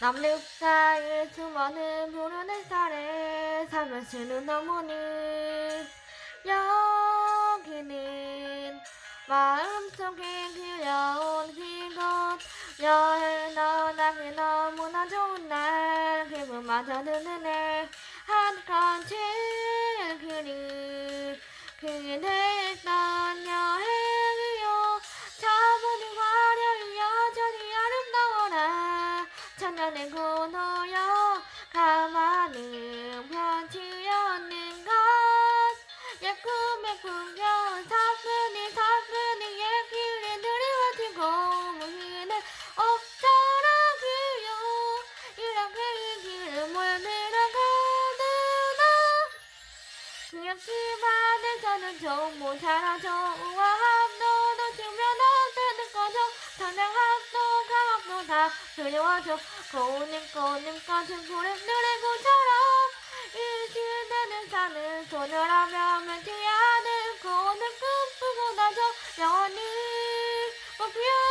남극사의 수많은 푸른 햇살에 삶을 쓰는 어머니. 여기는 마음속에 그려온 그곳 여행 떠나기 너무나 좋은 날. 기분마저 드는 애 한 칸칠 그리 그대 천년의 고노여 가만히 편치였는 것. 예쁨의 풍경 사뿐히 사뿐히 얘기를 들이워지고 무희는 어쩌라고요 이렇게 이 길을 물들어가느나 역시 바다에서는 정보 잘하죠 우아함도 놓치면 어때는 거죠 상냥함도 강 다 그리워져 고운 고운 같은 고래들의 고처럼. 이 시대는 사는 소녀라면 맺지 않을 고운 꿈꾸고 나죠 영원히 끊어